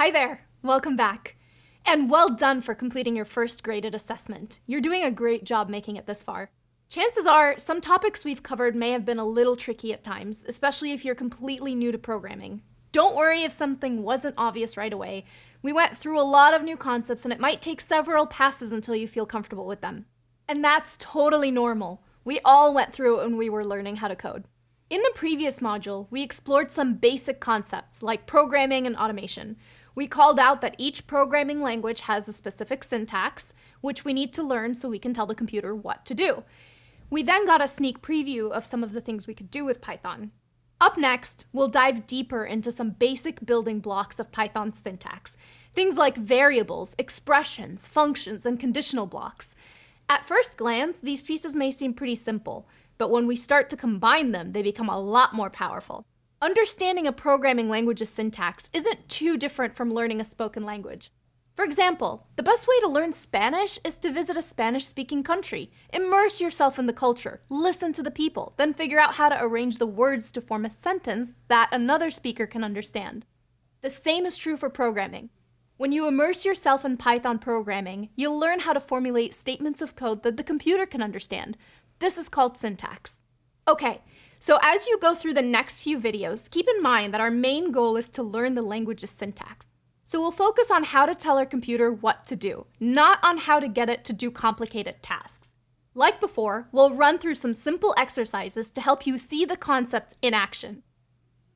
Hi there, welcome back. And well done for completing your first graded assessment. You're doing a great job making it this far. Chances are, some topics we've covered may have been a little tricky at times, especially if you're completely new to programming. Don't worry if something wasn't obvious right away. We went through a lot of new concepts and it might take several passes until you feel comfortable with them. And that's totally normal. We all went through it when we were learning how to code. In the previous module, we explored some basic concepts like programming and automation. We called out that each programming language has a specific syntax, which we need to learn so we can tell the computer what to do. We then got a sneak preview of some of the things we could do with Python. Up next, we'll dive deeper into some basic building blocks of Python syntax. Things like variables, expressions, functions, and conditional blocks. At first glance, these pieces may seem pretty simple, but when we start to combine them, they become a lot more powerful. Understanding a programming language's syntax isn't too different from learning a spoken language. For example, the best way to learn Spanish is to visit a Spanish-speaking country. Immerse yourself in the culture, listen to the people, then figure out how to arrange the words to form a sentence that another speaker can understand. The same is true for programming. When you immerse yourself in Python programming, you'll learn how to formulate statements of code that the computer can understand, this is called syntax. Okay, so as you go through the next few videos, keep in mind that our main goal is to learn the language's syntax. So we'll focus on how to tell our computer what to do, not on how to get it to do complicated tasks. Like before, we'll run through some simple exercises to help you see the concepts in action.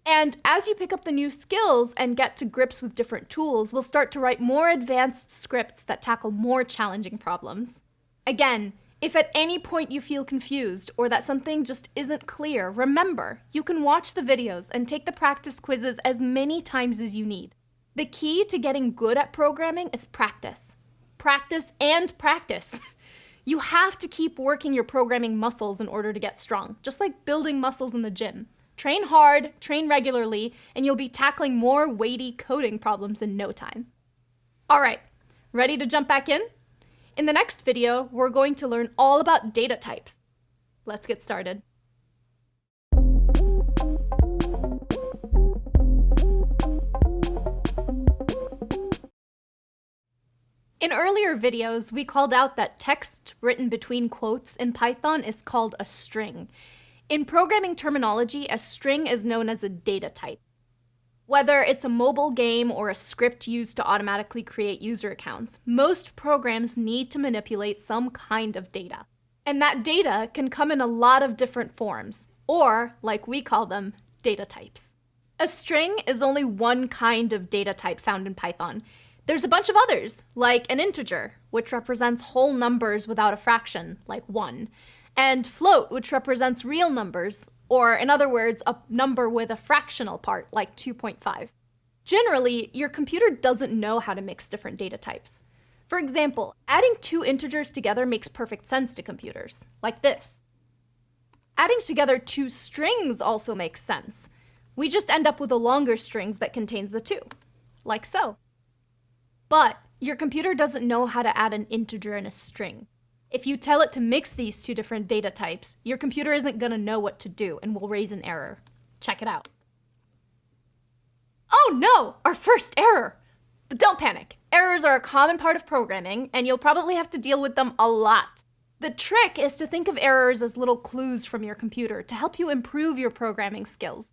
And as you pick up the new skills and get to grips with different tools, we'll start to write more advanced scripts that tackle more challenging problems. Again, if at any point you feel confused or that something just isn't clear, remember, you can watch the videos and take the practice quizzes as many times as you need. The key to getting good at programming is practice. Practice and practice. you have to keep working your programming muscles in order to get strong, just like building muscles in the gym. Train hard, train regularly, and you'll be tackling more weighty coding problems in no time. All right, ready to jump back in? In the next video, we're going to learn all about data types. Let's get started. In earlier videos, we called out that text written between quotes in Python is called a string. In programming terminology, a string is known as a data type. Whether it's a mobile game or a script used to automatically create user accounts, most programs need to manipulate some kind of data. And that data can come in a lot of different forms, or, like we call them, data types. A string is only one kind of data type found in Python. There's a bunch of others, like an integer, which represents whole numbers without a fraction, like 1, and float, which represents real numbers, or in other words, a number with a fractional part, like 2.5. Generally, your computer doesn't know how to mix different data types. For example, adding two integers together makes perfect sense to computers, like this. Adding together two strings also makes sense. We just end up with a longer strings that contains the two, like so. But your computer doesn't know how to add an integer and a string. If you tell it to mix these two different data types, your computer isn't going to know what to do and will raise an error. Check it out. Oh no, our first error! But don't panic. Errors are a common part of programming, and you'll probably have to deal with them a lot. The trick is to think of errors as little clues from your computer to help you improve your programming skills.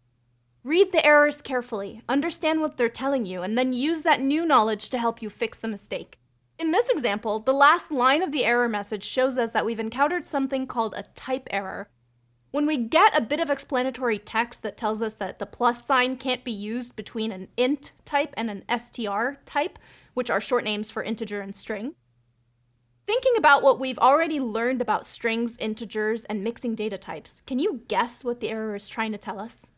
Read the errors carefully, understand what they're telling you, and then use that new knowledge to help you fix the mistake. In this example, the last line of the error message shows us that we've encountered something called a type error. When we get a bit of explanatory text that tells us that the plus sign can't be used between an int type and an str type, which are short names for integer and string, Thinking about what we've already learned about strings, integers, and mixing data types, can you guess what the error is trying to tell us?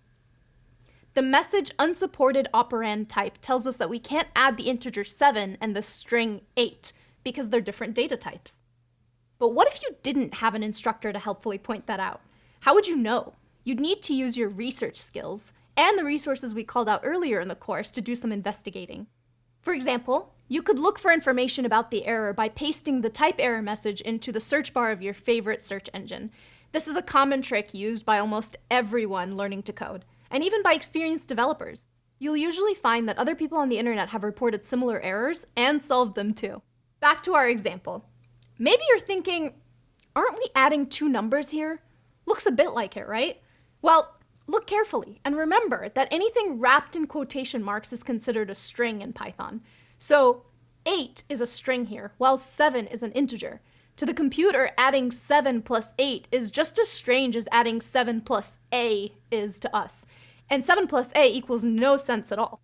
The message unsupported operand type tells us that we can't add the integer 7 and the string 8 because they're different data types. But what if you didn't have an instructor to helpfully point that out? How would you know? You'd need to use your research skills and the resources we called out earlier in the course to do some investigating. For example, you could look for information about the error by pasting the type error message into the search bar of your favorite search engine. This is a common trick used by almost everyone learning to code and even by experienced developers. You'll usually find that other people on the internet have reported similar errors and solved them too. Back to our example. Maybe you're thinking, aren't we adding two numbers here? Looks a bit like it, right? Well, look carefully and remember that anything wrapped in quotation marks is considered a string in Python. So 8 is a string here, while 7 is an integer. To the computer, adding 7 plus 8 is just as strange as adding 7 plus a is to us. And 7 plus a equals no sense at all.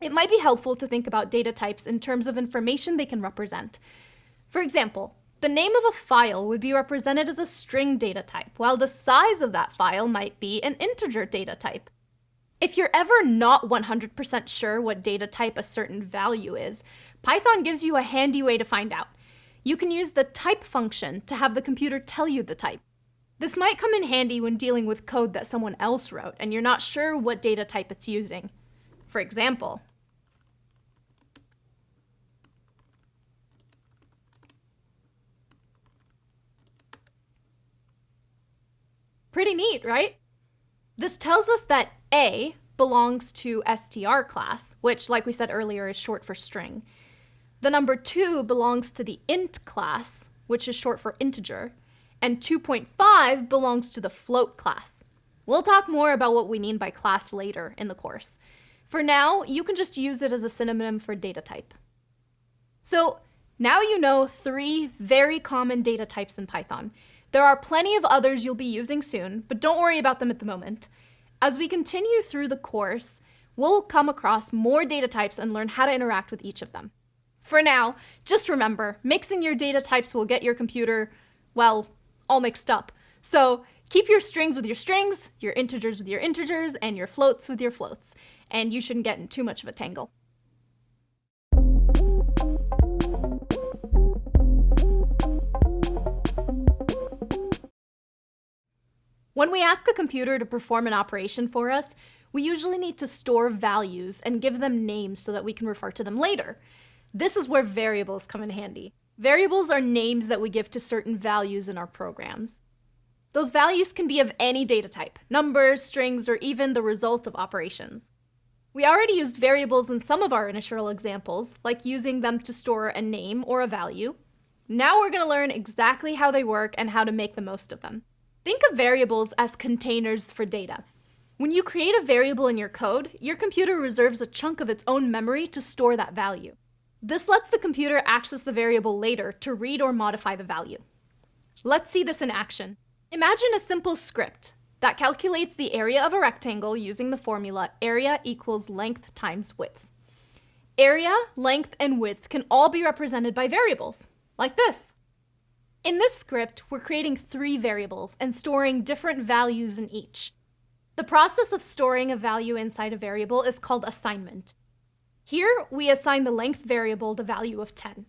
It might be helpful to think about data types in terms of information they can represent. For example, the name of a file would be represented as a string data type, while the size of that file might be an integer data type. If you're ever not 100% sure what data type a certain value is, Python gives you a handy way to find out. You can use the type function to have the computer tell you the type. This might come in handy when dealing with code that someone else wrote and you're not sure what data type it's using. For example, Pretty neat, right? This tells us that A belongs to str class, which, like we said earlier, is short for string. The number 2 belongs to the int class, which is short for integer, and 2.5 belongs to the float class. We'll talk more about what we mean by class later in the course. For now, you can just use it as a synonym for data type. So now you know three very common data types in Python. There are plenty of others you'll be using soon, but don't worry about them at the moment. As we continue through the course, we'll come across more data types and learn how to interact with each of them. For now, just remember, mixing your data types will get your computer, well, all mixed up. So keep your strings with your strings, your integers with your integers, and your floats with your floats, and you shouldn't get in too much of a tangle. When we ask a computer to perform an operation for us, we usually need to store values and give them names so that we can refer to them later. This is where variables come in handy. Variables are names that we give to certain values in our programs. Those values can be of any data type, numbers, strings, or even the result of operations. We already used variables in some of our initial examples, like using them to store a name or a value. Now we're going to learn exactly how they work and how to make the most of them. Think of variables as containers for data. When you create a variable in your code, your computer reserves a chunk of its own memory to store that value. This lets the computer access the variable later to read or modify the value. Let's see this in action. Imagine a simple script that calculates the area of a rectangle using the formula area equals length times width. Area, length, and width can all be represented by variables, like this. In this script, we're creating three variables and storing different values in each. The process of storing a value inside a variable is called assignment. Here, we assign the length variable the value of 10.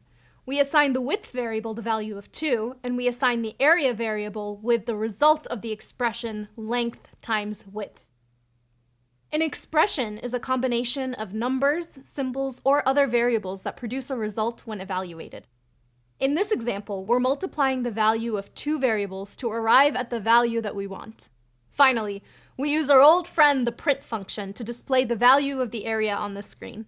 We assign the width variable the value of 2, and we assign the area variable with the result of the expression length times width. An expression is a combination of numbers, symbols, or other variables that produce a result when evaluated. In this example, we're multiplying the value of two variables to arrive at the value that we want. Finally, we use our old friend the print function to display the value of the area on the screen.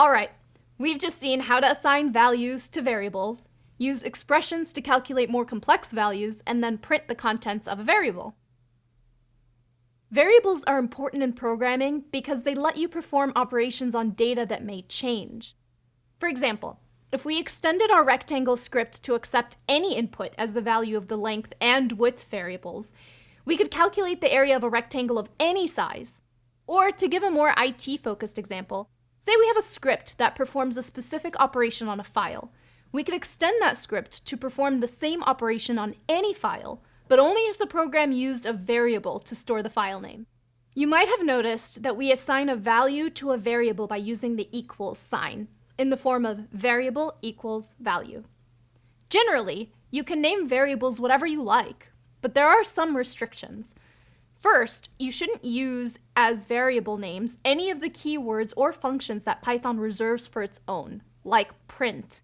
Alright, we've just seen how to assign values to variables, use expressions to calculate more complex values, and then print the contents of a variable. Variables are important in programming because they let you perform operations on data that may change. For example, if we extended our rectangle script to accept any input as the value of the length and width variables, we could calculate the area of a rectangle of any size. Or to give a more IT-focused example, say we have a script that performs a specific operation on a file. We could extend that script to perform the same operation on any file, but only if the program used a variable to store the file name. You might have noticed that we assign a value to a variable by using the equals sign, in the form of variable equals value. Generally, you can name variables whatever you like, but there are some restrictions. First, you shouldn't use as variable names any of the keywords or functions that Python reserves for its own, like print.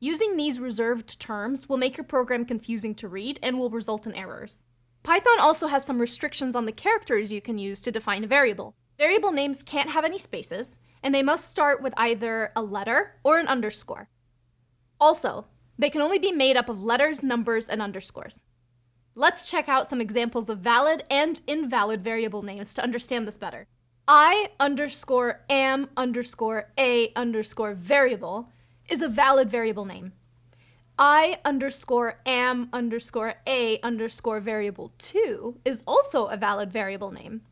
Using these reserved terms will make your program confusing to read and will result in errors. Python also has some restrictions on the characters you can use to define a variable. Variable names can't have any spaces, and they must start with either a letter or an underscore. Also, they can only be made up of letters, numbers, and underscores. Let's check out some examples of valid and invalid variable names to understand this better. I underscore am underscore a underscore variable is a valid variable name. I underscore am underscore a underscore variable 2 is also a valid variable name.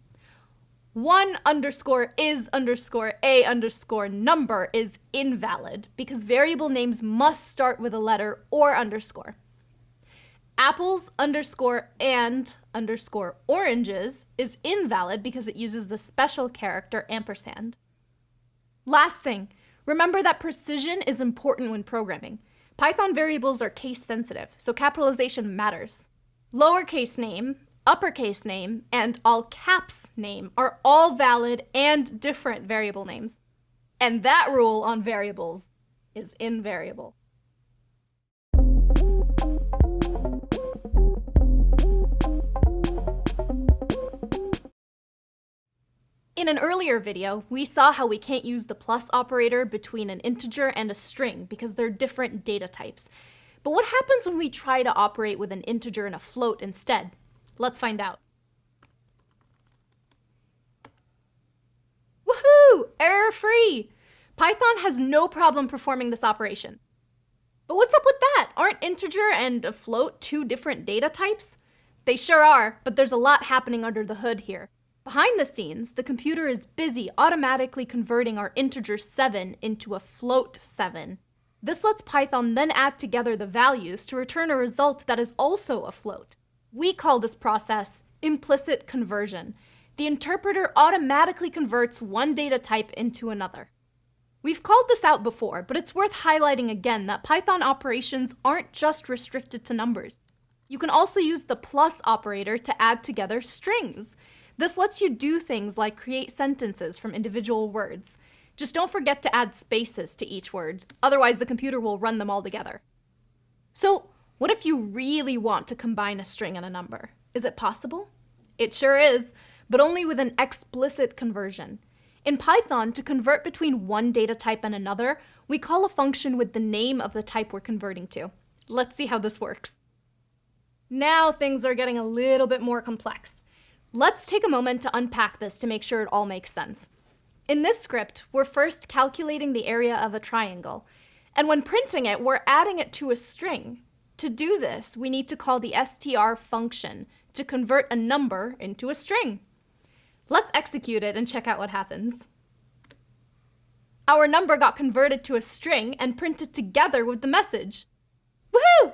1 underscore is underscore a underscore number is invalid because variable names must start with a letter or underscore. Apples underscore and underscore oranges is invalid because it uses the special character ampersand. Last thing, remember that precision is important when programming. Python variables are case sensitive, so capitalization matters. Lowercase name uppercase name, and all caps name are all valid and different variable names. And that rule on variables is invariable. In an earlier video, we saw how we can't use the plus operator between an integer and a string because they're different data types. But what happens when we try to operate with an integer and a float instead? Let's find out. Woohoo! Error-free! Python has no problem performing this operation. But what's up with that? Aren't integer and a float two different data types? They sure are, but there's a lot happening under the hood here. Behind the scenes, the computer is busy automatically converting our integer 7 into a float 7. This lets Python then add together the values to return a result that is also a float. We call this process implicit conversion. The interpreter automatically converts one data type into another. We've called this out before, but it's worth highlighting again that Python operations aren't just restricted to numbers. You can also use the plus operator to add together strings. This lets you do things like create sentences from individual words. Just don't forget to add spaces to each word, otherwise the computer will run them all together. So what if you really want to combine a string and a number? Is it possible? It sure is, but only with an explicit conversion. In Python, to convert between one data type and another, we call a function with the name of the type we're converting to. Let's see how this works. Now things are getting a little bit more complex. Let's take a moment to unpack this to make sure it all makes sense. In this script, we're first calculating the area of a triangle, and when printing it, we're adding it to a string, to do this, we need to call the str function to convert a number into a string. Let's execute it and check out what happens. Our number got converted to a string and printed together with the message. Woohoo!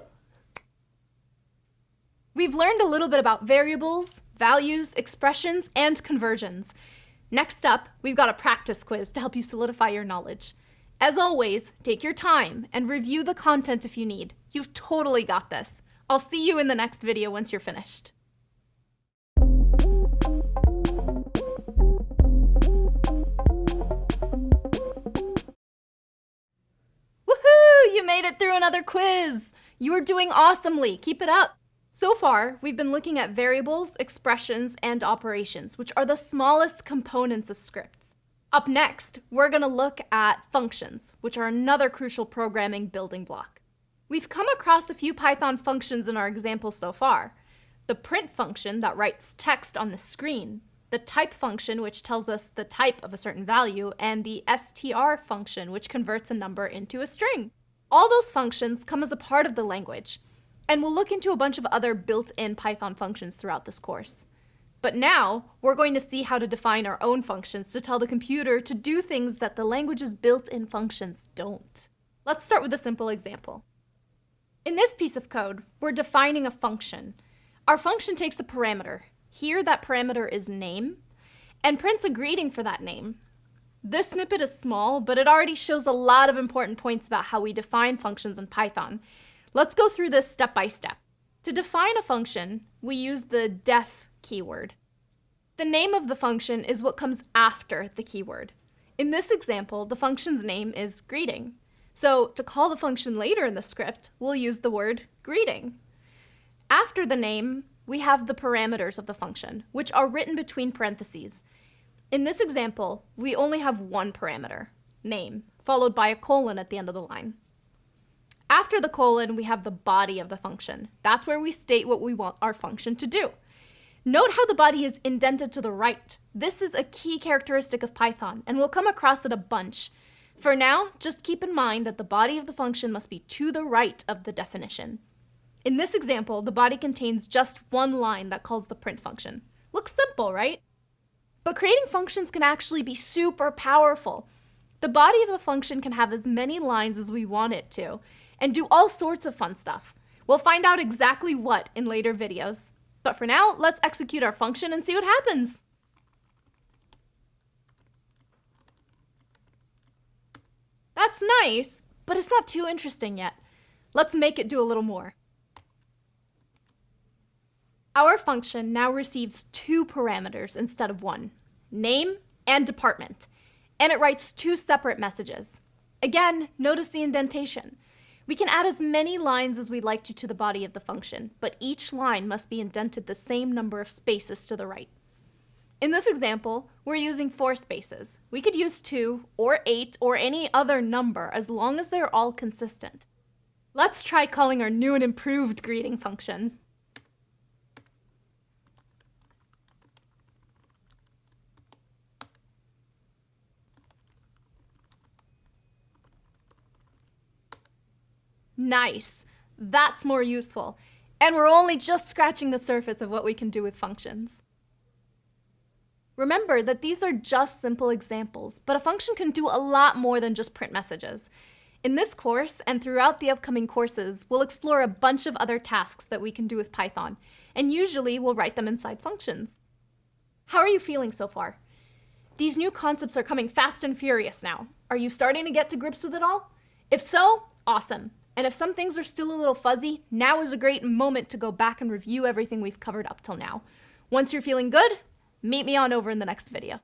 We've learned a little bit about variables, values, expressions, and conversions. Next up, we've got a practice quiz to help you solidify your knowledge. As always, take your time and review the content if you need. You've totally got this. I'll see you in the next video once you're finished. Woohoo! You made it through another quiz! You are doing awesomely. Keep it up. So far, we've been looking at variables, expressions, and operations, which are the smallest components of scripts. Up next, we're going to look at functions, which are another crucial programming building block. We've come across a few Python functions in our example so far. The print function that writes text on the screen, the type function which tells us the type of a certain value, and the str function which converts a number into a string. All those functions come as a part of the language, and we'll look into a bunch of other built-in Python functions throughout this course. But now, we're going to see how to define our own functions to tell the computer to do things that the language's built-in functions don't. Let's start with a simple example. In this piece of code, we're defining a function. Our function takes a parameter. Here, that parameter is name, and prints a greeting for that name. This snippet is small, but it already shows a lot of important points about how we define functions in Python. Let's go through this step by step. To define a function, we use the def keyword. The name of the function is what comes after the keyword. In this example, the function's name is greeting. So to call the function later in the script, we'll use the word greeting. After the name, we have the parameters of the function, which are written between parentheses. In this example, we only have one parameter, name, followed by a colon at the end of the line. After the colon, we have the body of the function. That's where we state what we want our function to do. Note how the body is indented to the right. This is a key characteristic of Python, and we'll come across it a bunch. For now, just keep in mind that the body of the function must be to the right of the definition. In this example, the body contains just one line that calls the print function. Looks simple, right? But creating functions can actually be super powerful. The body of a function can have as many lines as we want it to, and do all sorts of fun stuff. We'll find out exactly what in later videos. But for now, let's execute our function and see what happens. That's nice, but it's not too interesting yet. Let's make it do a little more. Our function now receives two parameters instead of one, name and department, and it writes two separate messages. Again, notice the indentation. We can add as many lines as we'd like to to the body of the function, but each line must be indented the same number of spaces to the right. In this example, we're using four spaces. We could use two, or eight, or any other number as long as they're all consistent. Let's try calling our new and improved greeting function. Nice. That's more useful. And we're only just scratching the surface of what we can do with functions. Remember that these are just simple examples, but a function can do a lot more than just print messages. In this course, and throughout the upcoming courses, we'll explore a bunch of other tasks that we can do with Python, and usually we'll write them inside functions. How are you feeling so far? These new concepts are coming fast and furious now. Are you starting to get to grips with it all? If so, awesome. And if some things are still a little fuzzy, now is a great moment to go back and review everything we've covered up till now. Once you're feeling good, meet me on over in the next video.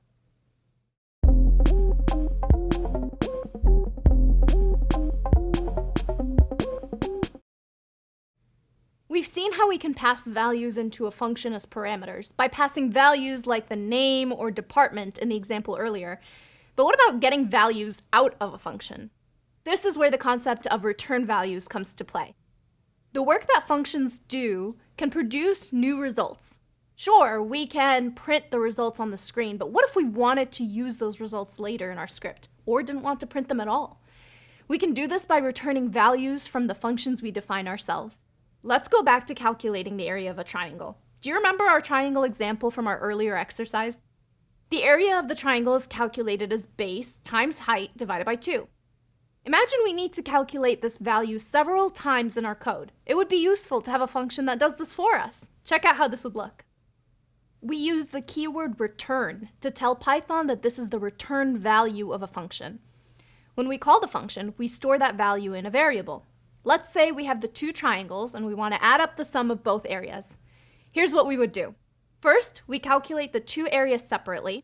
We've seen how we can pass values into a function as parameters by passing values like the name or department in the example earlier. But what about getting values out of a function? This is where the concept of return values comes to play. The work that functions do can produce new results. Sure, we can print the results on the screen, but what if we wanted to use those results later in our script, or didn't want to print them at all? We can do this by returning values from the functions we define ourselves. Let's go back to calculating the area of a triangle. Do you remember our triangle example from our earlier exercise? The area of the triangle is calculated as base times height divided by 2. Imagine we need to calculate this value several times in our code. It would be useful to have a function that does this for us. Check out how this would look. We use the keyword return to tell Python that this is the return value of a function. When we call the function, we store that value in a variable. Let's say we have the two triangles and we want to add up the sum of both areas. Here's what we would do. First, we calculate the two areas separately,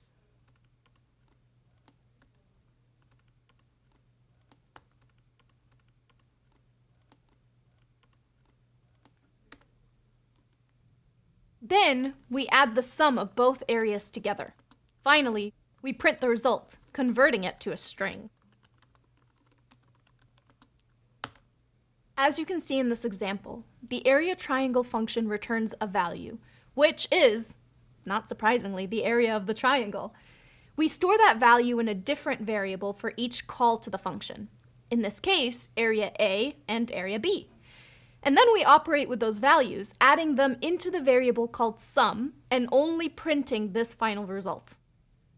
Then we add the sum of both areas together. Finally, we print the result, converting it to a string. As you can see in this example, the area triangle function returns a value, which is, not surprisingly, the area of the triangle. We store that value in a different variable for each call to the function. In this case, area A and area B. And then we operate with those values, adding them into the variable called sum and only printing this final result.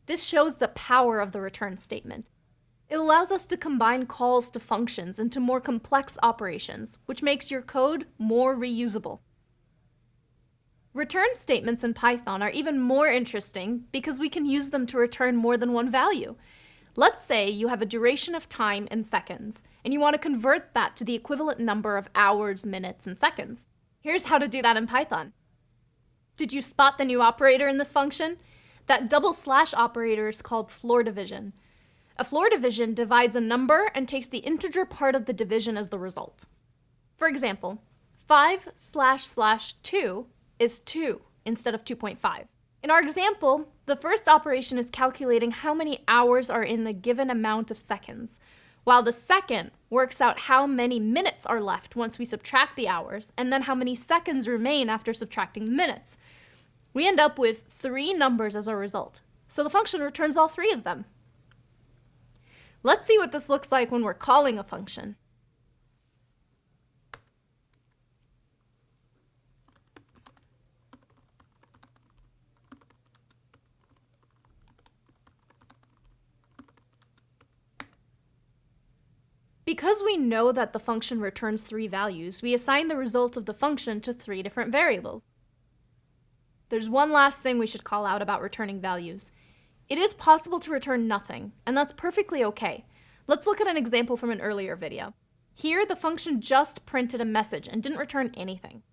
This shows the power of the return statement. It allows us to combine calls to functions into more complex operations, which makes your code more reusable. Return statements in Python are even more interesting because we can use them to return more than one value. Let's say you have a duration of time in seconds, and you want to convert that to the equivalent number of hours, minutes, and seconds. Here's how to do that in Python. Did you spot the new operator in this function? That double slash operator is called floor division. A floor division divides a number and takes the integer part of the division as the result. For example, 5 slash slash 2 is 2 instead of 2.5. In our example, the first operation is calculating how many hours are in the given amount of seconds, while the second works out how many minutes are left once we subtract the hours, and then how many seconds remain after subtracting the minutes. We end up with three numbers as a result, so the function returns all three of them. Let's see what this looks like when we're calling a function. Because we know that the function returns three values, we assign the result of the function to three different variables. There's one last thing we should call out about returning values. It is possible to return nothing, and that's perfectly okay. Let's look at an example from an earlier video. Here, the function just printed a message and didn't return anything.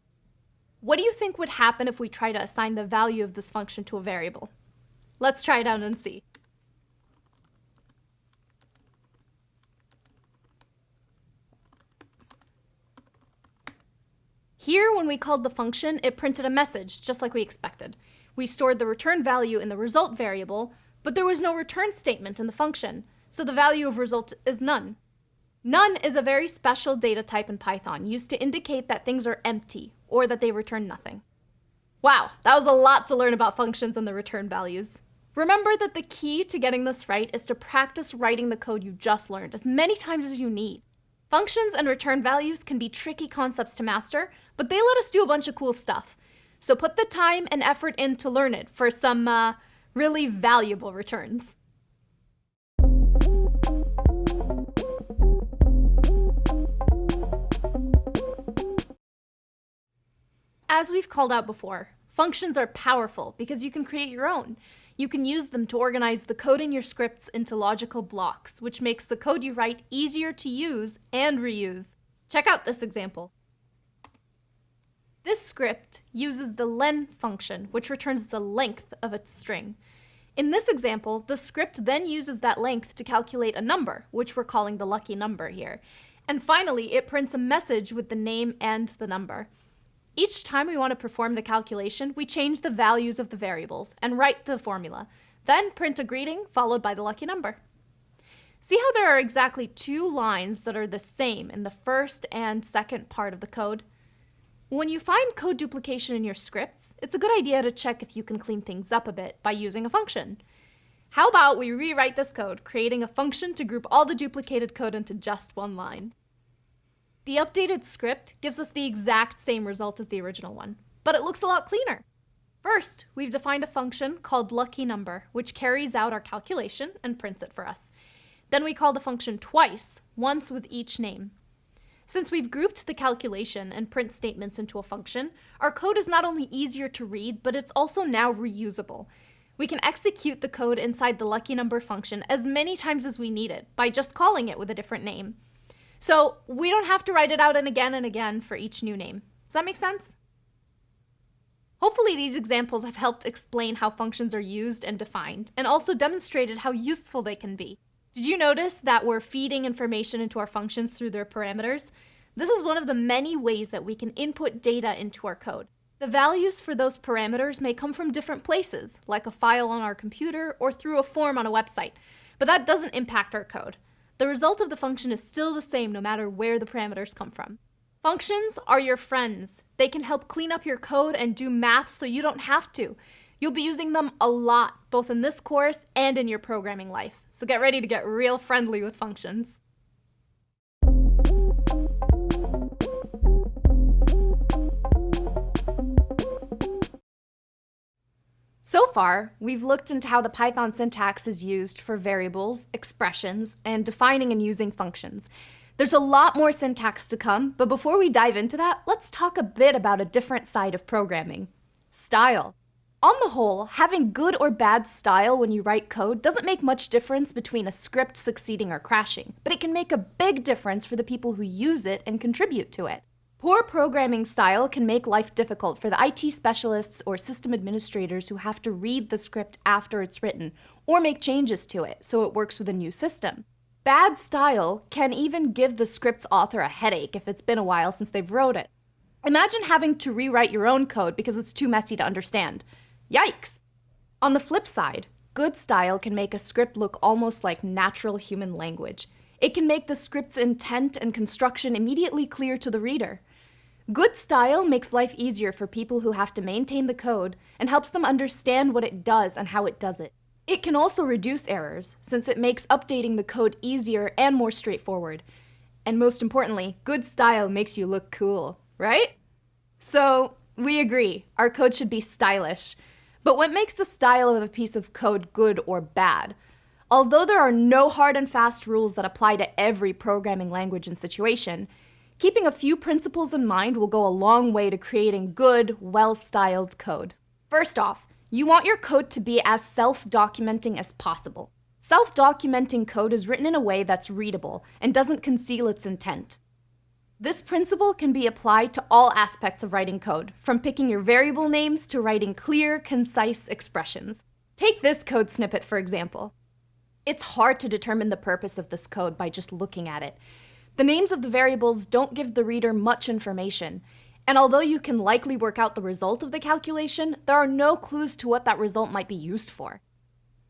What do you think would happen if we try to assign the value of this function to a variable? Let's try it out and see. Here, when we called the function, it printed a message, just like we expected. We stored the return value in the result variable, but there was no return statement in the function, so the value of result is none. None is a very special data type in Python, used to indicate that things are empty, or that they return nothing. Wow, that was a lot to learn about functions and the return values. Remember that the key to getting this right is to practice writing the code you just learned as many times as you need. Functions and return values can be tricky concepts to master, but they let us do a bunch of cool stuff. So put the time and effort in to learn it for some uh, really valuable returns. As we've called out before, functions are powerful because you can create your own. You can use them to organize the code in your scripts into logical blocks, which makes the code you write easier to use and reuse. Check out this example. This script uses the len function, which returns the length of a string. In this example, the script then uses that length to calculate a number, which we're calling the lucky number here. And finally, it prints a message with the name and the number. Each time we want to perform the calculation, we change the values of the variables and write the formula, then print a greeting followed by the lucky number. See how there are exactly two lines that are the same in the first and second part of the code? When you find code duplication in your scripts, it's a good idea to check if you can clean things up a bit by using a function. How about we rewrite this code, creating a function to group all the duplicated code into just one line. The updated script gives us the exact same result as the original one, but it looks a lot cleaner. First, we've defined a function called lucky_number, which carries out our calculation and prints it for us. Then we call the function twice, once with each name. Since we've grouped the calculation and print statements into a function, our code is not only easier to read, but it's also now reusable. We can execute the code inside the lucky number function as many times as we need it by just calling it with a different name. So we don't have to write it out and again and again for each new name. Does that make sense? Hopefully these examples have helped explain how functions are used and defined, and also demonstrated how useful they can be. Did you notice that we're feeding information into our functions through their parameters? This is one of the many ways that we can input data into our code. The values for those parameters may come from different places, like a file on our computer or through a form on a website, but that doesn't impact our code. The result of the function is still the same no matter where the parameters come from. Functions are your friends. They can help clean up your code and do math so you don't have to. You'll be using them a lot, both in this course and in your programming life. So get ready to get real friendly with functions. So far, we've looked into how the Python syntax is used for variables, expressions, and defining and using functions. There's a lot more syntax to come, but before we dive into that, let's talk a bit about a different side of programming, style. On the whole, having good or bad style when you write code doesn't make much difference between a script succeeding or crashing, but it can make a big difference for the people who use it and contribute to it. Poor programming style can make life difficult for the IT specialists or system administrators who have to read the script after it's written or make changes to it so it works with a new system. Bad style can even give the script's author a headache if it's been a while since they've wrote it. Imagine having to rewrite your own code because it's too messy to understand. Yikes! On the flip side, good style can make a script look almost like natural human language. It can make the script's intent and construction immediately clear to the reader. Good style makes life easier for people who have to maintain the code and helps them understand what it does and how it does it. It can also reduce errors, since it makes updating the code easier and more straightforward. And most importantly, good style makes you look cool, right? So, we agree, our code should be stylish. But what makes the style of a piece of code good or bad? Although there are no hard and fast rules that apply to every programming language and situation, keeping a few principles in mind will go a long way to creating good, well-styled code. First off, you want your code to be as self-documenting as possible. Self-documenting code is written in a way that's readable and doesn't conceal its intent. This principle can be applied to all aspects of writing code, from picking your variable names to writing clear, concise expressions. Take this code snippet, for example. It's hard to determine the purpose of this code by just looking at it. The names of the variables don't give the reader much information, and although you can likely work out the result of the calculation, there are no clues to what that result might be used for.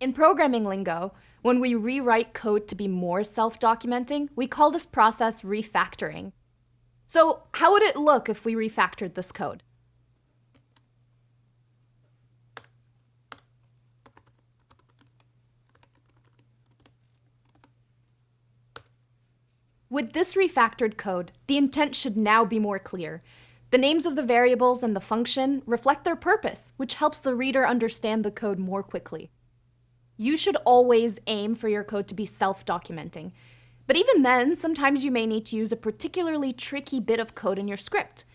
In programming lingo, when we rewrite code to be more self-documenting, we call this process refactoring. So how would it look if we refactored this code? With this refactored code, the intent should now be more clear. The names of the variables and the function reflect their purpose, which helps the reader understand the code more quickly. You should always aim for your code to be self-documenting. But even then, sometimes you may need to use a particularly tricky bit of code in your script.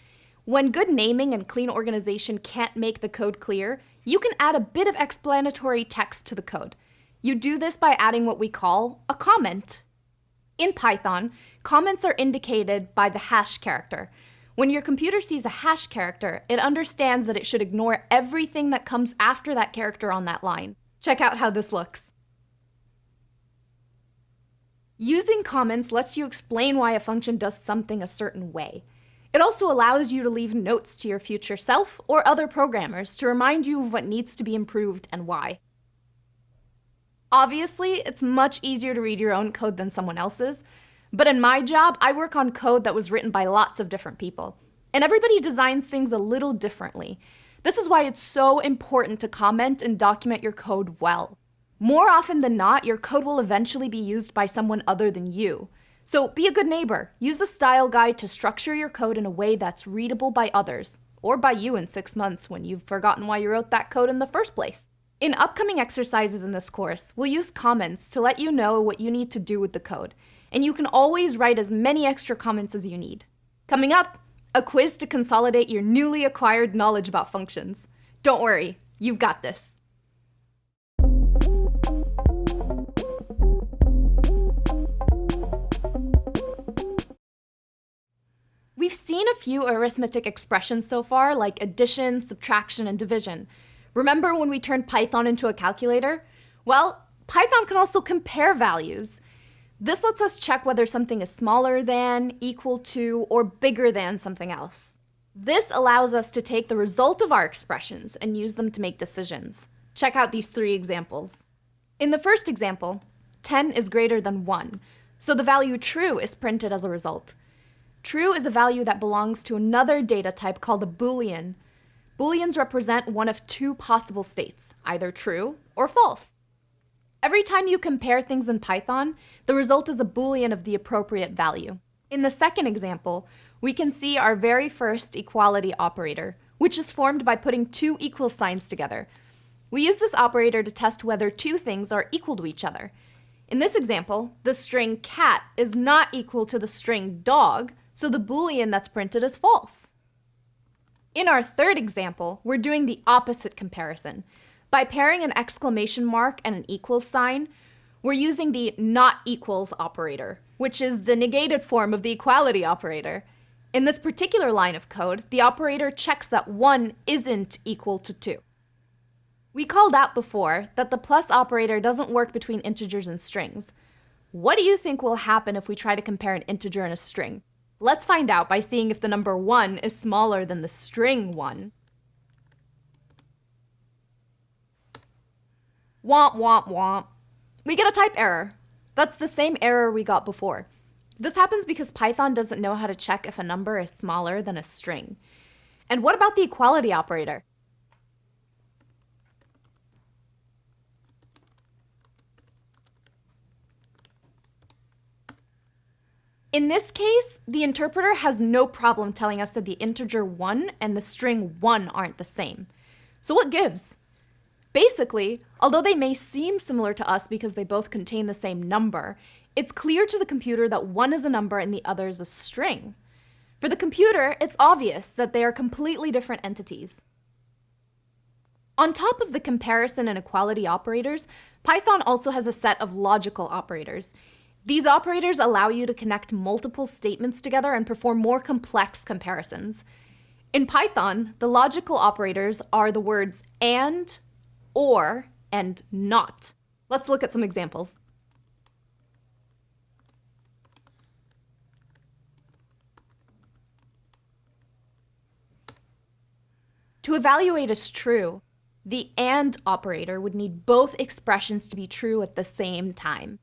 When good naming and clean organization can't make the code clear, you can add a bit of explanatory text to the code. You do this by adding what we call a comment. In Python, comments are indicated by the hash character. When your computer sees a hash character, it understands that it should ignore everything that comes after that character on that line. Check out how this looks. Using comments lets you explain why a function does something a certain way. It also allows you to leave notes to your future self or other programmers to remind you of what needs to be improved and why. Obviously, it's much easier to read your own code than someone else's, but in my job, I work on code that was written by lots of different people. And everybody designs things a little differently. This is why it's so important to comment and document your code well. More often than not, your code will eventually be used by someone other than you. So be a good neighbor. Use a style guide to structure your code in a way that's readable by others, or by you in six months when you've forgotten why you wrote that code in the first place. In upcoming exercises in this course, we'll use comments to let you know what you need to do with the code, and you can always write as many extra comments as you need. Coming up, a quiz to consolidate your newly acquired knowledge about functions. Don't worry, you've got this. We've seen a few arithmetic expressions so far, like addition, subtraction, and division. Remember when we turned Python into a calculator? Well, Python can also compare values. This lets us check whether something is smaller than, equal to, or bigger than something else. This allows us to take the result of our expressions and use them to make decisions. Check out these three examples. In the first example, 10 is greater than 1, so the value true is printed as a result. True is a value that belongs to another data type called a boolean, Booleans represent one of two possible states, either true or false. Every time you compare things in Python, the result is a Boolean of the appropriate value. In the second example, we can see our very first equality operator, which is formed by putting two equal signs together. We use this operator to test whether two things are equal to each other. In this example, the string cat is not equal to the string dog, so the Boolean that's printed is false. In our third example, we're doing the opposite comparison. By pairing an exclamation mark and an equals sign, we're using the not equals operator, which is the negated form of the equality operator. In this particular line of code, the operator checks that 1 isn't equal to 2. We called out before that the plus operator doesn't work between integers and strings. What do you think will happen if we try to compare an integer and a string? Let's find out by seeing if the number 1 is smaller than the string 1. Womp womp womp. We get a type error. That's the same error we got before. This happens because Python doesn't know how to check if a number is smaller than a string. And what about the equality operator? In this case, the interpreter has no problem telling us that the integer 1 and the string 1 aren't the same. So what gives? Basically, although they may seem similar to us because they both contain the same number, it's clear to the computer that one is a number and the other is a string. For the computer, it's obvious that they are completely different entities. On top of the comparison and equality operators, Python also has a set of logical operators. These operators allow you to connect multiple statements together and perform more complex comparisons. In Python, the logical operators are the words and, or, and not. Let's look at some examples. To evaluate as true, the AND operator would need both expressions to be true at the same time.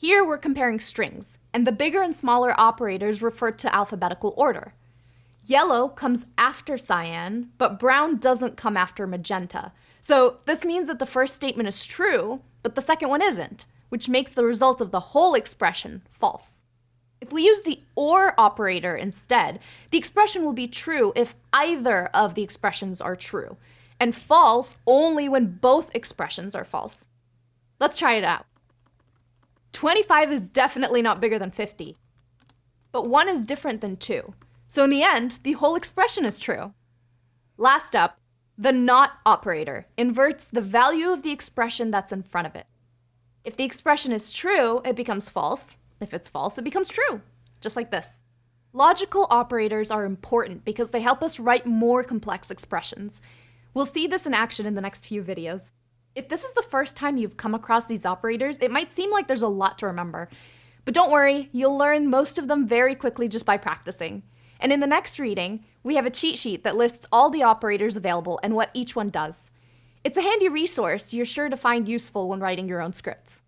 Here we're comparing strings, and the bigger and smaller operators refer to alphabetical order. Yellow comes after cyan, but brown doesn't come after magenta. So this means that the first statement is true, but the second one isn't, which makes the result of the whole expression false. If we use the OR operator instead, the expression will be true if either of the expressions are true, and false only when both expressions are false. Let's try it out. 25 is definitely not bigger than 50. But 1 is different than 2. So in the end, the whole expression is true. Last up, the not operator inverts the value of the expression that's in front of it. If the expression is true, it becomes false. If it's false, it becomes true, just like this. Logical operators are important because they help us write more complex expressions. We'll see this in action in the next few videos. If this is the first time you've come across these operators, it might seem like there's a lot to remember. But don't worry, you'll learn most of them very quickly just by practicing. And in the next reading, we have a cheat sheet that lists all the operators available and what each one does. It's a handy resource you're sure to find useful when writing your own scripts.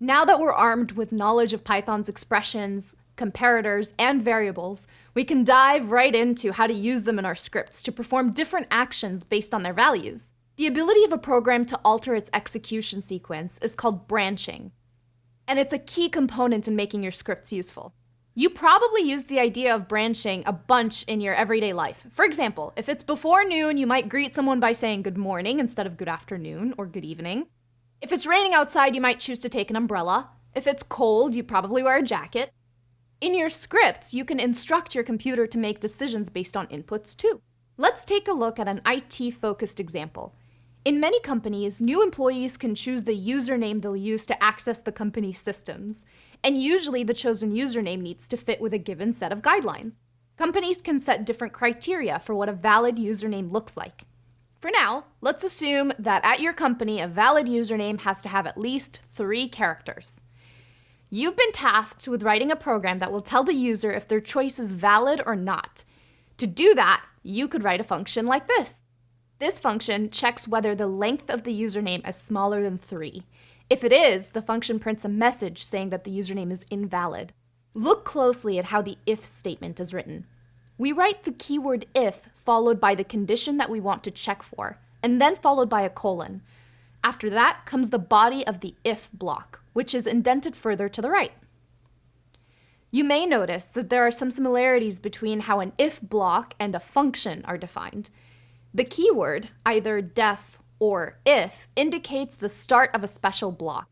Now that we're armed with knowledge of Python's expressions, comparators, and variables, we can dive right into how to use them in our scripts to perform different actions based on their values. The ability of a program to alter its execution sequence is called branching, and it's a key component in making your scripts useful. You probably use the idea of branching a bunch in your everyday life. For example, if it's before noon, you might greet someone by saying good morning instead of good afternoon or good evening. If it's raining outside, you might choose to take an umbrella. If it's cold, you probably wear a jacket. In your scripts, you can instruct your computer to make decisions based on inputs too. Let's take a look at an IT-focused example. In many companies, new employees can choose the username they'll use to access the company's systems, and usually the chosen username needs to fit with a given set of guidelines. Companies can set different criteria for what a valid username looks like. For now, let's assume that at your company, a valid username has to have at least three characters. You've been tasked with writing a program that will tell the user if their choice is valid or not. To do that, you could write a function like this. This function checks whether the length of the username is smaller than 3. If it is, the function prints a message saying that the username is invalid. Look closely at how the if statement is written. We write the keyword if followed by the condition that we want to check for, and then followed by a colon. After that comes the body of the if block, which is indented further to the right. You may notice that there are some similarities between how an if block and a function are defined. The keyword, either def or if, indicates the start of a special block.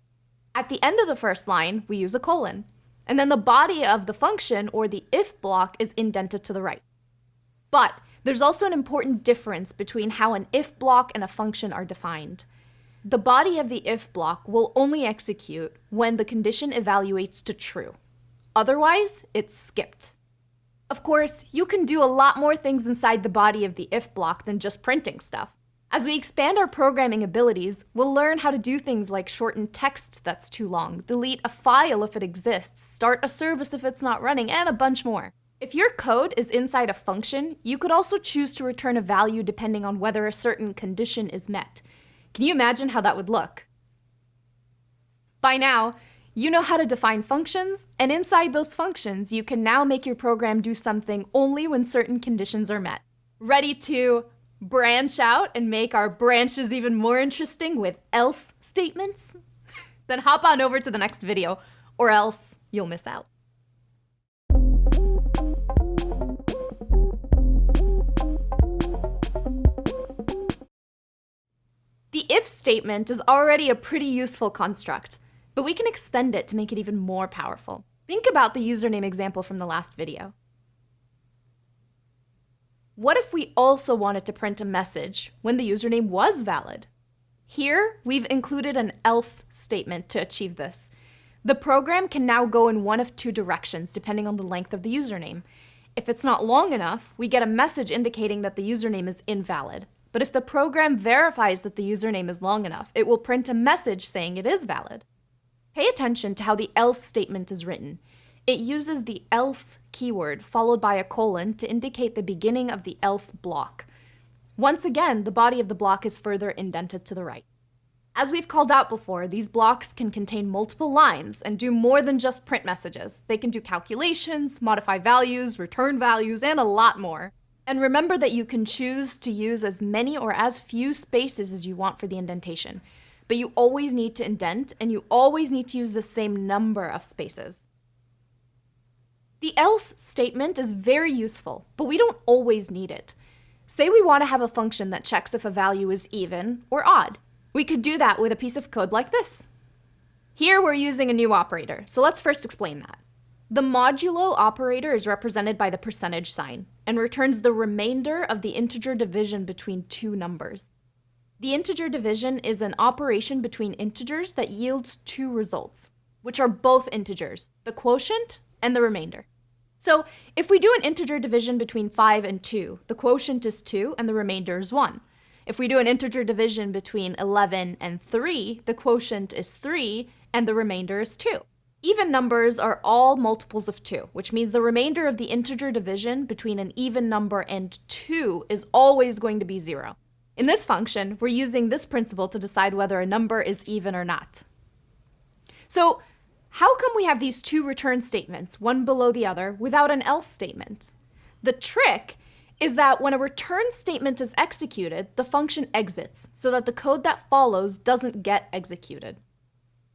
At the end of the first line, we use a colon, and then the body of the function or the if block is indented to the right. But there's also an important difference between how an if block and a function are defined. The body of the if block will only execute when the condition evaluates to true. Otherwise, it's skipped. Of course, you can do a lot more things inside the body of the if block than just printing stuff. As we expand our programming abilities, we'll learn how to do things like shorten text that's too long, delete a file if it exists, start a service if it's not running, and a bunch more. If your code is inside a function, you could also choose to return a value depending on whether a certain condition is met. Can you imagine how that would look? By now, you know how to define functions, and inside those functions, you can now make your program do something only when certain conditions are met. Ready to branch out and make our branches even more interesting with else statements? then hop on over to the next video, or else you'll miss out. The if statement is already a pretty useful construct but we can extend it to make it even more powerful. Think about the username example from the last video. What if we also wanted to print a message when the username was valid? Here, we've included an else statement to achieve this. The program can now go in one of two directions depending on the length of the username. If it's not long enough, we get a message indicating that the username is invalid. But if the program verifies that the username is long enough, it will print a message saying it is valid. Pay attention to how the else statement is written. It uses the else keyword followed by a colon to indicate the beginning of the else block. Once again, the body of the block is further indented to the right. As we've called out before, these blocks can contain multiple lines and do more than just print messages. They can do calculations, modify values, return values, and a lot more. And remember that you can choose to use as many or as few spaces as you want for the indentation but you always need to indent and you always need to use the same number of spaces. The else statement is very useful, but we don't always need it. Say we want to have a function that checks if a value is even or odd. We could do that with a piece of code like this. Here we're using a new operator, so let's first explain that. The modulo operator is represented by the percentage sign and returns the remainder of the integer division between two numbers. The integer division is an operation between integers that yields two results, which are both integers, the quotient and the remainder. So if we do an integer division between 5 and 2, the quotient is 2 and the remainder is 1. If we do an integer division between 11 and 3, the quotient is 3 and the remainder is 2. Even numbers are all multiples of 2, which means the remainder of the integer division between an even number and 2 is always going to be 0. In this function, we're using this principle to decide whether a number is even or not. So how come we have these two return statements, one below the other, without an else statement? The trick is that when a return statement is executed, the function exits, so that the code that follows doesn't get executed.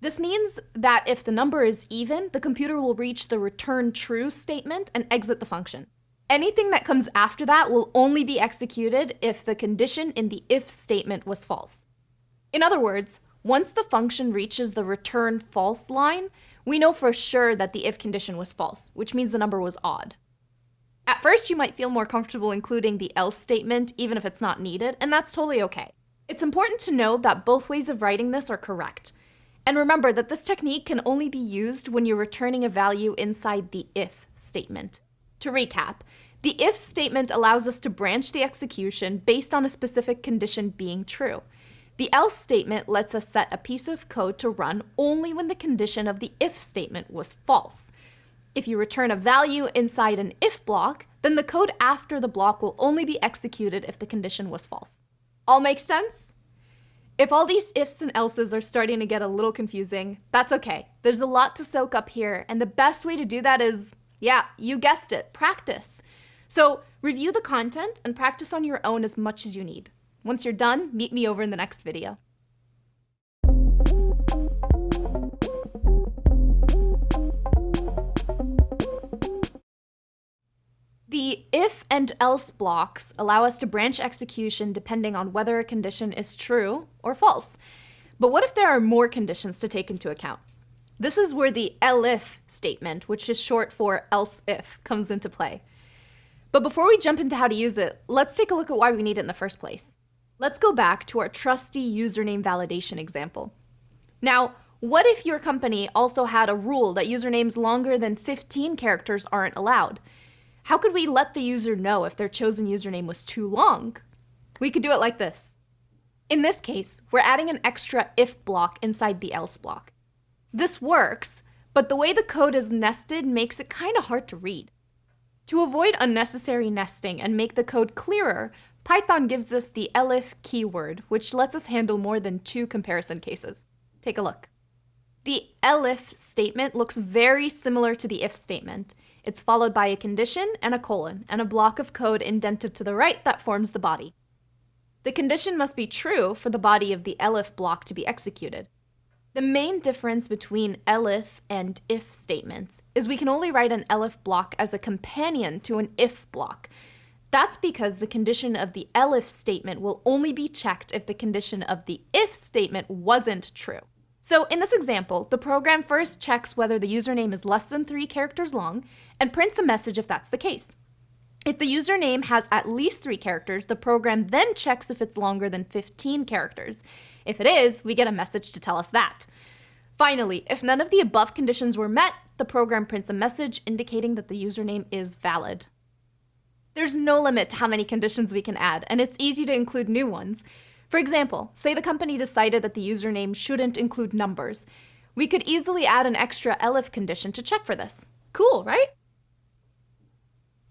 This means that if the number is even, the computer will reach the return true statement and exit the function. Anything that comes after that will only be executed if the condition in the if statement was false. In other words, once the function reaches the return false line, we know for sure that the if condition was false, which means the number was odd. At first, you might feel more comfortable including the else statement, even if it's not needed, and that's totally okay. It's important to know that both ways of writing this are correct. And remember that this technique can only be used when you're returning a value inside the if statement. To recap, the if statement allows us to branch the execution based on a specific condition being true. The else statement lets us set a piece of code to run only when the condition of the if statement was false. If you return a value inside an if block, then the code after the block will only be executed if the condition was false. All makes sense? If all these ifs and elses are starting to get a little confusing, that's okay. There's a lot to soak up here, and the best way to do that is yeah, you guessed it, practice. So review the content and practice on your own as much as you need. Once you're done, meet me over in the next video. The if and else blocks allow us to branch execution depending on whether a condition is true or false. But what if there are more conditions to take into account? This is where the elif statement, which is short for else if, comes into play. But before we jump into how to use it, let's take a look at why we need it in the first place. Let's go back to our trusty username validation example. Now, what if your company also had a rule that usernames longer than 15 characters aren't allowed? How could we let the user know if their chosen username was too long? We could do it like this. In this case, we're adding an extra if block inside the else block. This works, but the way the code is nested makes it kind of hard to read. To avoid unnecessary nesting and make the code clearer, Python gives us the elif keyword, which lets us handle more than two comparison cases. Take a look. The elif statement looks very similar to the if statement. It's followed by a condition and a colon, and a block of code indented to the right that forms the body. The condition must be true for the body of the elif block to be executed. The main difference between elif and if statements is we can only write an elif block as a companion to an if block. That's because the condition of the elif statement will only be checked if the condition of the if statement wasn't true. So in this example, the program first checks whether the username is less than three characters long and prints a message if that's the case. If the username has at least three characters, the program then checks if it's longer than 15 characters. If it is, we get a message to tell us that. Finally, if none of the above conditions were met, the program prints a message indicating that the username is valid. There's no limit to how many conditions we can add, and it's easy to include new ones. For example, say the company decided that the username shouldn't include numbers. We could easily add an extra elif condition to check for this. Cool, right?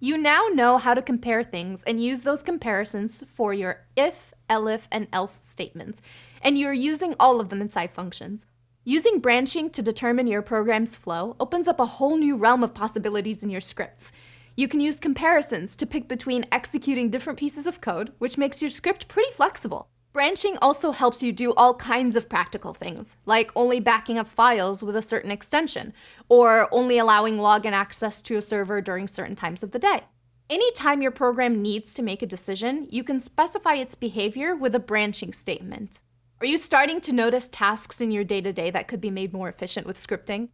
You now know how to compare things and use those comparisons for your if, elif, and else statements, and you're using all of them inside functions. Using branching to determine your program's flow opens up a whole new realm of possibilities in your scripts. You can use comparisons to pick between executing different pieces of code, which makes your script pretty flexible. Branching also helps you do all kinds of practical things, like only backing up files with a certain extension, or only allowing login access to a server during certain times of the day. Anytime your program needs to make a decision, you can specify its behavior with a branching statement. Are you starting to notice tasks in your day-to-day -day that could be made more efficient with scripting?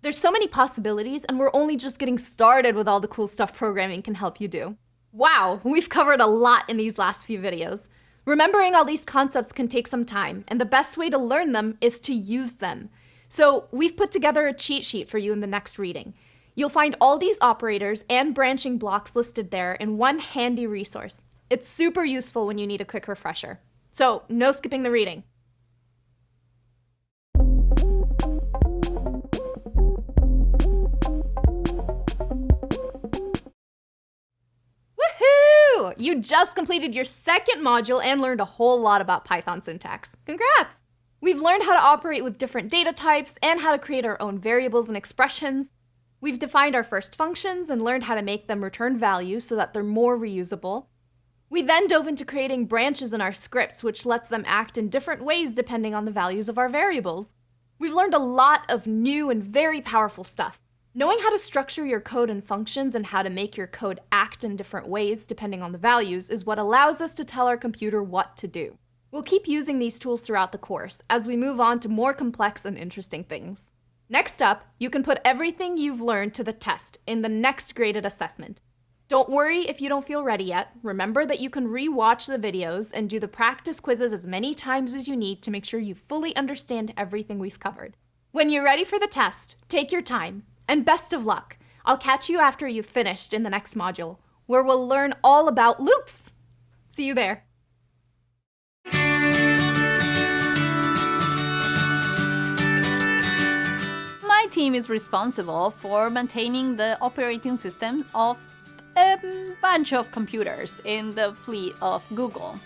There's so many possibilities, and we're only just getting started with all the cool stuff programming can help you do. Wow, we've covered a lot in these last few videos. Remembering all these concepts can take some time, and the best way to learn them is to use them. So we've put together a cheat sheet for you in the next reading. You'll find all these operators and branching blocks listed there in one handy resource. It's super useful when you need a quick refresher. So no skipping the reading. You just completed your second module and learned a whole lot about Python syntax. Congrats! We've learned how to operate with different data types and how to create our own variables and expressions. We've defined our first functions and learned how to make them return values so that they're more reusable. We then dove into creating branches in our scripts, which lets them act in different ways depending on the values of our variables. We've learned a lot of new and very powerful stuff. Knowing how to structure your code and functions and how to make your code act in different ways depending on the values is what allows us to tell our computer what to do. We'll keep using these tools throughout the course as we move on to more complex and interesting things. Next up, you can put everything you've learned to the test in the next graded assessment. Don't worry if you don't feel ready yet. Remember that you can re-watch the videos and do the practice quizzes as many times as you need to make sure you fully understand everything we've covered. When you're ready for the test, take your time, and best of luck! I'll catch you after you've finished in the next module, where we'll learn all about loops. See you there. My team is responsible for maintaining the operating system of a bunch of computers in the fleet of Google.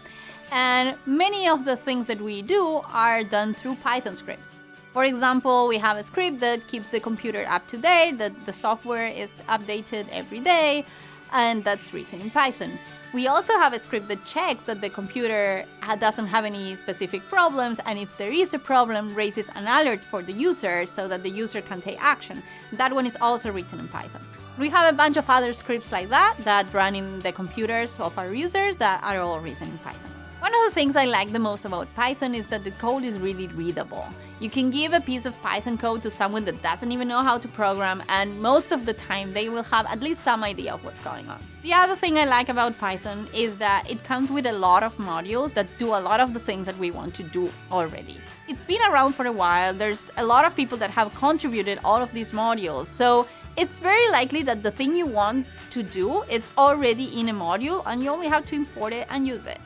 And many of the things that we do are done through Python scripts. For example, we have a script that keeps the computer up to date, that the software is updated every day, and that's written in Python. We also have a script that checks that the computer uh, doesn't have any specific problems, and if there is a problem, raises an alert for the user so that the user can take action. That one is also written in Python. We have a bunch of other scripts like that that run in the computers of our users that are all written in Python. One of the things I like the most about Python is that the code is really readable. You can give a piece of Python code to someone that doesn't even know how to program and most of the time they will have at least some idea of what's going on. The other thing I like about Python is that it comes with a lot of modules that do a lot of the things that we want to do already. It's been around for a while, there's a lot of people that have contributed all of these modules, so it's very likely that the thing you want to do, it's already in a module and you only have to import it and use it.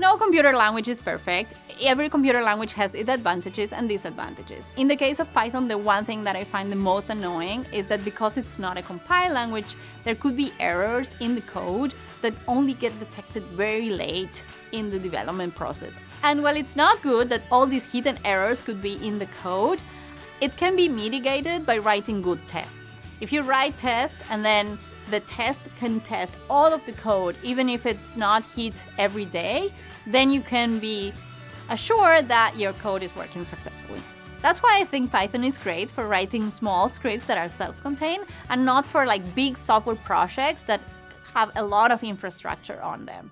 No computer language is perfect. Every computer language has its advantages and disadvantages. In the case of Python, the one thing that I find the most annoying is that because it's not a compiled language, there could be errors in the code that only get detected very late in the development process. And while it's not good that all these hidden errors could be in the code, it can be mitigated by writing good tests. If you write tests and then the test can test all of the code, even if it's not hit every day, then you can be assured that your code is working successfully. That's why I think Python is great for writing small scripts that are self-contained and not for like big software projects that have a lot of infrastructure on them.